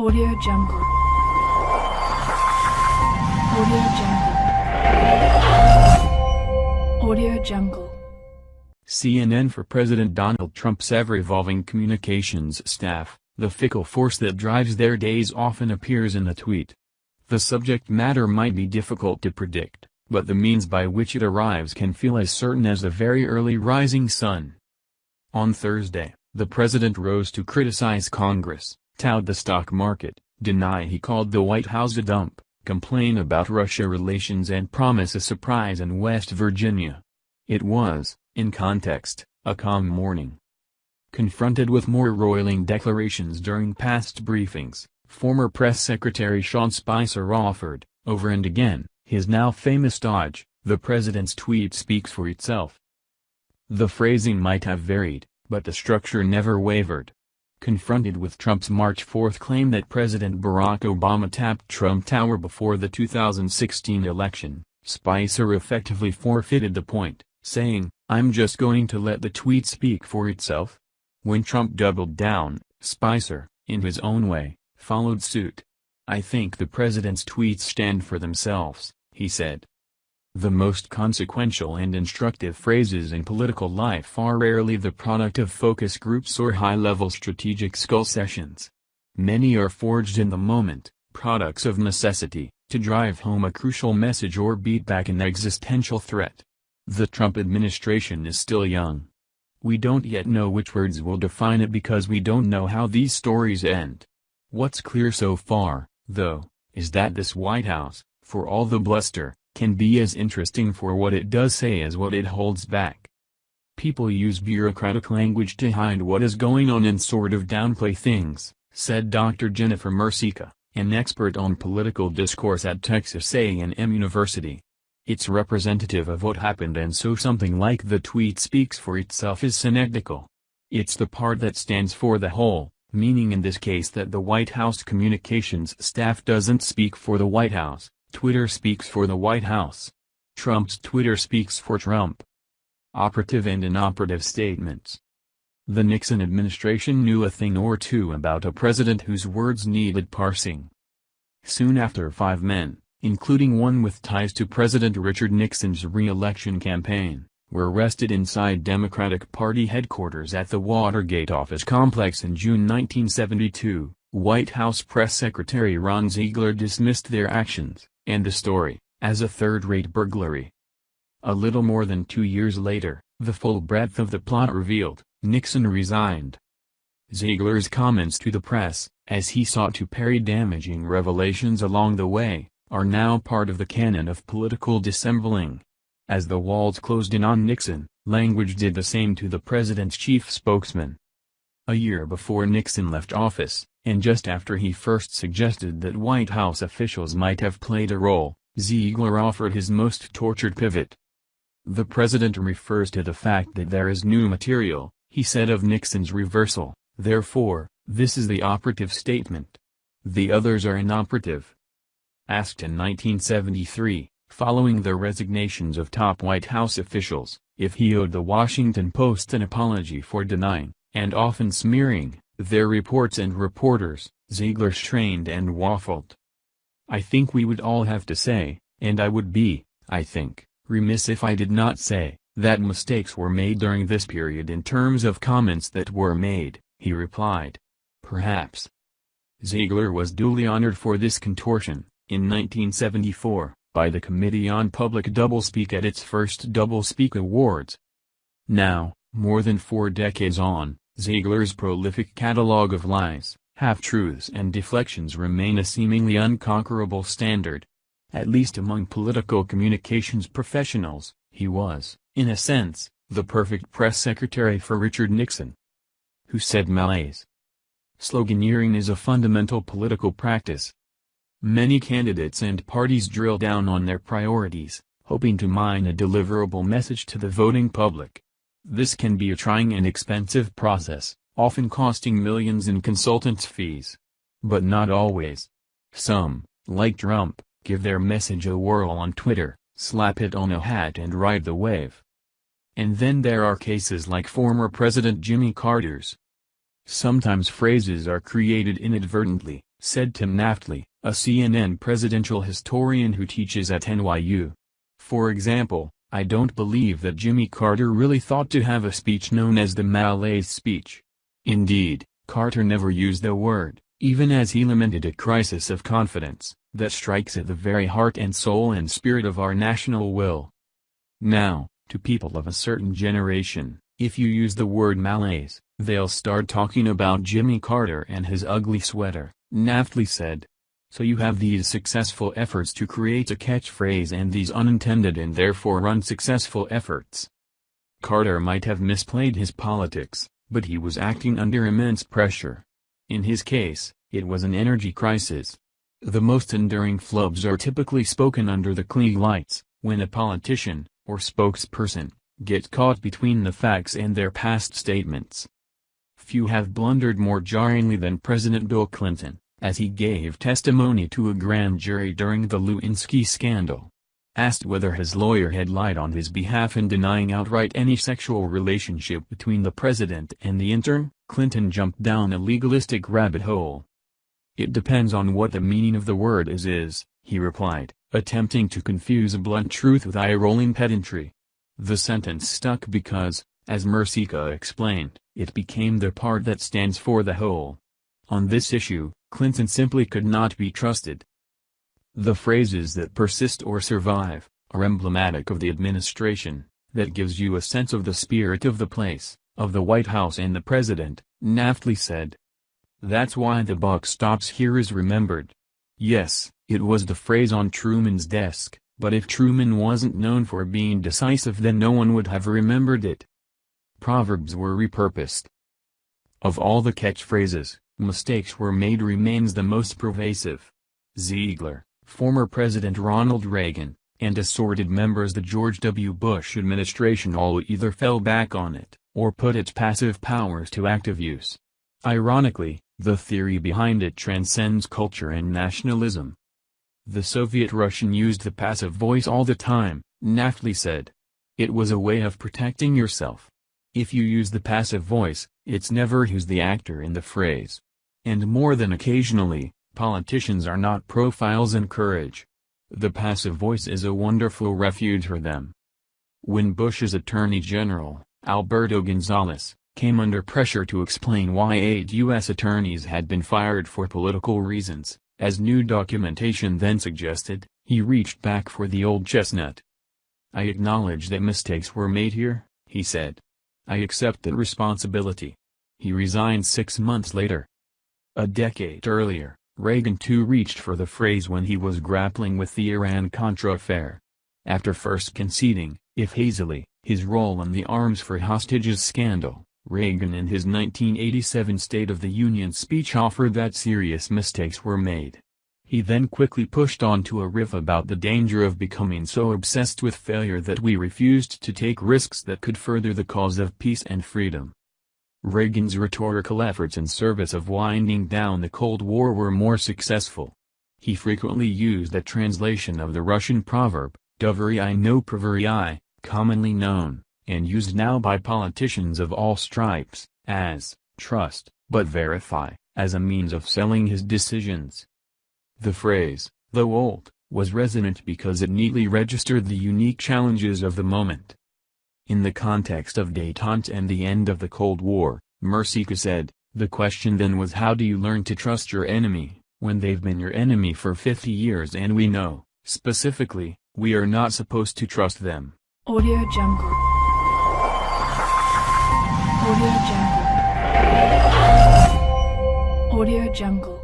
Audio Jungle. Audio Jungle. Audio Jungle. CNN for President Donald Trump's ever-evolving communications staff, the fickle force that drives their days often appears in a tweet. The subject matter might be difficult to predict, but the means by which it arrives can feel as certain as the very early rising sun. On Thursday, the president rose to criticize Congress, tout the stock market, deny he called the White House a dump, complain about Russia relations and promise a surprise in West Virginia. It was, in context, a calm morning. Confronted with more roiling declarations during past briefings, former press secretary Sean Spicer offered, over and again, his now famous dodge, the president's tweet speaks for itself. The phrasing might have varied, but the structure never wavered. Confronted with Trump's March 4 claim that President Barack Obama tapped Trump Tower before the 2016 election, Spicer effectively forfeited the point saying, I'm just going to let the tweet speak for itself. When Trump doubled down, Spicer, in his own way, followed suit. I think the president's tweets stand for themselves, he said. The most consequential and instructive phrases in political life are rarely the product of focus groups or high-level strategic skull sessions. Many are forged in the moment, products of necessity, to drive home a crucial message or beat back an existential threat. The Trump administration is still young. We don't yet know which words will define it because we don't know how these stories end. What's clear so far, though, is that this White House, for all the bluster, can be as interesting for what it does say as what it holds back. People use bureaucratic language to hide what is going on and sort of downplay things, said Dr. Jennifer Mercieca, an expert on political discourse at Texas A&M University. It's representative of what happened and so something like the tweet speaks for itself is synecdochal. It's the part that stands for the whole, meaning in this case that the White House communications staff doesn't speak for the White House, Twitter speaks for the White House. Trump's Twitter speaks for Trump. Operative and inoperative statements. The Nixon administration knew a thing or two about a president whose words needed parsing. Soon after five men, including one with ties to President Richard Nixon's re-election campaign, were arrested inside Democratic Party headquarters at the Watergate office complex in June 1972. White House Press Secretary Ron Ziegler dismissed their actions, and the story, as a third-rate burglary. A little more than two years later, the full breadth of the plot revealed, Nixon resigned. Ziegler's comments to the press, as he sought to parry damaging revelations along the way, are now part of the canon of political dissembling. As the walls closed in on Nixon, language did the same to the president's chief spokesman. A year before Nixon left office, and just after he first suggested that White House officials might have played a role, Ziegler offered his most tortured pivot. The president refers to the fact that there is new material, he said of Nixon's reversal, therefore, this is the operative statement. The others are inoperative. Asked in 1973, following the resignations of top White House officials, if he owed The Washington Post an apology for denying, and often smearing, their reports and reporters, Ziegler strained and waffled. I think we would all have to say, and I would be, I think, remiss if I did not say, that mistakes were made during this period in terms of comments that were made, he replied. Perhaps. Ziegler was duly honored for this contortion, in 1974, by the Committee on Public Doublespeak at its first Doublespeak Awards. Now, more than four decades on, Ziegler's prolific catalog of lies, half-truths and deflections remain a seemingly unconquerable standard. At least among political communications professionals, he was, in a sense, the perfect press secretary for Richard Nixon. Who said malaise? Sloganeering is a fundamental political practice, Many candidates and parties drill down on their priorities, hoping to mine a deliverable message to the voting public. This can be a trying and expensive process, often costing millions in consultants' fees. But not always. Some, like Trump, give their message a whirl on Twitter, slap it on a hat and ride the wave. And then there are cases like former President Jimmy Carter's. Sometimes phrases are created inadvertently, said Tim Naftali, a CNN presidential historian who teaches at NYU. For example, I don't believe that Jimmy Carter really thought to have a speech known as the Malaise speech. Indeed, Carter never used the word, even as he lamented a crisis of confidence, that strikes at the very heart and soul and spirit of our national will. Now, to people of a certain generation, if you use the word malaise, they'll start talking about Jimmy Carter and his ugly sweater. Naftali said. So you have these successful efforts to create a catchphrase and these unintended and therefore unsuccessful efforts. Carter might have misplayed his politics, but he was acting under immense pressure. In his case, it was an energy crisis. The most enduring flubs are typically spoken under the Klieg lights, when a politician, or spokesperson, gets caught between the facts and their past statements. Few have blundered more jarringly than President Bill Clinton, as he gave testimony to a grand jury during the Lewinsky scandal. Asked whether his lawyer had lied on his behalf in denying outright any sexual relationship between the president and the intern, Clinton jumped down a legalistic rabbit hole. It depends on what the meaning of the word is is, he replied, attempting to confuse a blunt truth with eye-rolling pedantry. The sentence stuck because, as Mercieca explained, it became the part that stands for the whole. On this issue, Clinton simply could not be trusted. The phrases that persist or survive, are emblematic of the administration, that gives you a sense of the spirit of the place, of the White House and the President, Naftali said. That's why the buck stops here is remembered. Yes, it was the phrase on Truman's desk, but if Truman wasn't known for being decisive then no one would have remembered it. Proverbs were repurposed. Of all the catchphrases, mistakes were made remains the most pervasive. Ziegler, former President Ronald Reagan, and assorted members of the George W. Bush administration all either fell back on it, or put its passive powers to active use. Ironically, the theory behind it transcends culture and nationalism. The Soviet Russian used the passive voice all the time, Naftali said. It was a way of protecting yourself. If you use the passive voice, it's never who's the actor in the phrase. And more than occasionally, politicians are not profiles in courage. The passive voice is a wonderful refuge for them. When Bush's Attorney General, Alberto Gonzales, came under pressure to explain why eight U.S. attorneys had been fired for political reasons, as new documentation then suggested, he reached back for the old chestnut. I acknowledge that mistakes were made here, he said. I accept that responsibility. He resigned six months later. A decade earlier, Reagan too reached for the phrase when he was grappling with the Iran-Contra affair. After first conceding, if hazily, his role in the arms for hostages scandal, Reagan in his 1987 State of the Union speech offered that serious mistakes were made. He then quickly pushed on to a riff about the danger of becoming so obsessed with failure that we refused to take risks that could further the cause of peace and freedom. Reagan's rhetorical efforts in service of winding down the Cold War were more successful. He frequently used a translation of the Russian proverb, Doveryai no proveryai commonly known, and used now by politicians of all stripes, as, trust, but verify, as a means of selling his decisions. The phrase, though old, was resonant because it neatly registered the unique challenges of the moment. In the context of détente and the end of the Cold War, Mercieca said, the question then was how do you learn to trust your enemy, when they've been your enemy for 50 years and we know, specifically, we are not supposed to trust them. Audio Jungle. Audio Jungle. Audio Jungle.